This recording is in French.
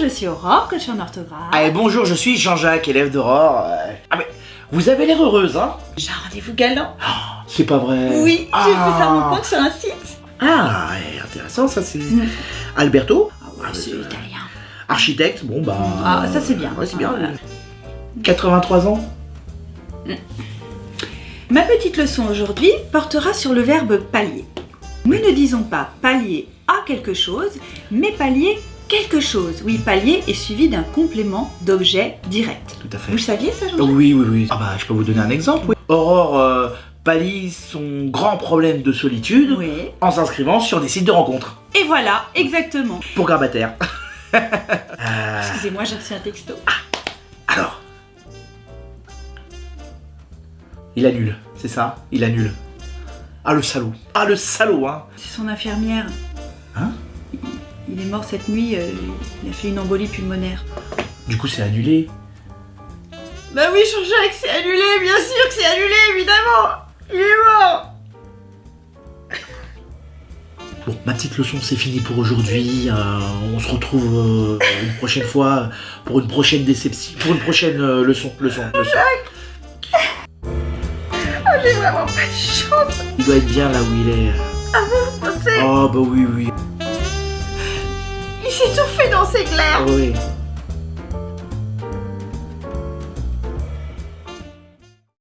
je suis Aurore, coach en orthographe. Allez, bonjour, je suis Jean-Jacques, élève d'Aurore. Euh, Ah mais, vous avez l'air heureuse, hein J'ai un rendez-vous galant. C'est pas vrai Oui, j'ai Ah. fait sa rencontre sur un site. Ah, intéressant, ça c'est... Mm. Alberto Ah ouais, c'est euh, italien. Architecte, bon bah... Ah, ça, c'est bien. Ouais, c'est bien. Voilà. 83 ans Ma petite leçon aujourd'hui portera sur le verbe pallier. Nous ne disons pas pallier à quelque chose, mais pallier quelque chose. Oui, pallier est suivi d'un complément d'objet direct. Tout à fait. Vous le saviez ça, Oh, Jean-Jacques oui, oui, oui. Ah bah, je peux vous donner un exemple. oui. Aurore euh, pallie son grand problème de solitude Oui. en s'inscrivant sur des sites de rencontres Et voilà, exactement. pour grabataires. Euh, Excusez-moi, j'ai reçu un texto. alors... Il annule, c'est ça? Il annule. Ah le salaud. Ah le salaud, hein C'est son infirmière. Il- est mort cette nuit, euh, il a fait une embolie pulmonaire. Du coup, c'est annulé. Bah oui, Jean-Jacques, c'est annulé, bien sûr que c'est annulé, évidemment Il est mort Bon, ma petite leçon, c'est fini pour aujourd'hui. Euh, on se retrouve euh, une prochaine fois pour une prochaine déception, pour une prochaine euh, leçon, leçon, leçon. J'ai vraiment pas de chance, Il doit être bien là où il est. vous pensez Oh bah oui, oui. S'est tout fait dans ses glaires.